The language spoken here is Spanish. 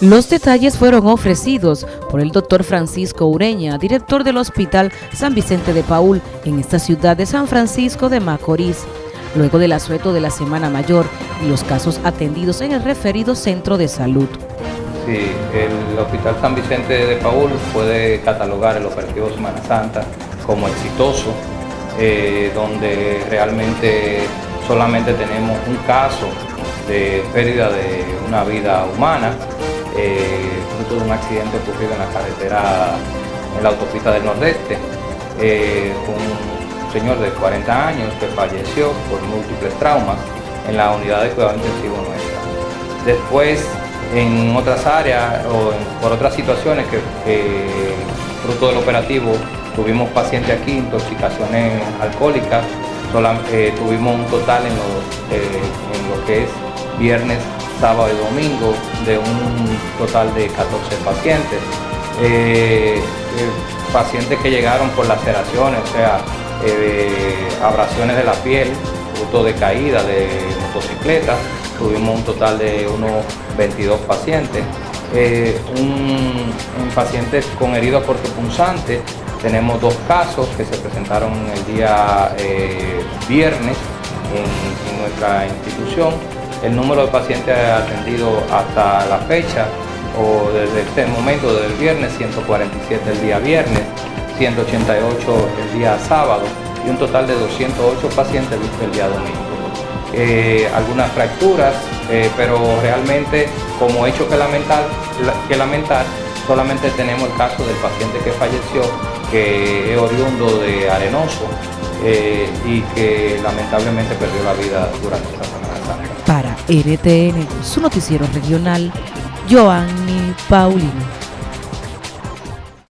Los detalles fueron ofrecidos por el doctor Francisco Ureña, director del Hospital San Vicente de Paul en esta ciudad de San Francisco de Macorís, luego del asueto de la Semana Mayor y los casos atendidos en el referido centro de salud. Sí, el Hospital San Vicente de Paul puede catalogar el operativo Semana Santa como exitoso, eh, donde realmente solamente tenemos un caso de pérdida de una vida humana, eh, fruto de un accidente ocurrido en la carretera, en la autopista del Nordeste, eh, un señor de 40 años que falleció por múltiples traumas en la unidad de cuidado intensivo nuestra. Después, en otras áreas o por otras situaciones que, fruto del operativo tuvimos pacientes aquí, intoxicaciones alcohólicas, eh, tuvimos un total en lo que es viernes sábado y domingo de un total de 14 pacientes. Eh, eh, pacientes que llegaron por laceraciones, o sea, eh, abrasiones de la piel, fruto de caída de motocicletas, tuvimos un total de unos 22 pacientes. un, pacientes con heridas cortopunzantes, tenemos dos casos que se presentaron el día viernes en nuestra institución el número de pacientes atendidos hasta la fecha o desde este momento, desde el viernes, 147 el día viernes, 188 el día sábado y un total de 208 pacientes el día domingo. Eh, algunas fracturas, eh, pero realmente como hecho que lamentar, que lamentar, solamente tenemos el caso del paciente que falleció, que es oriundo de Arenoso eh, y que lamentablemente perdió la vida durante esta Semana NTN, su noticiero regional, Joanny Paulino.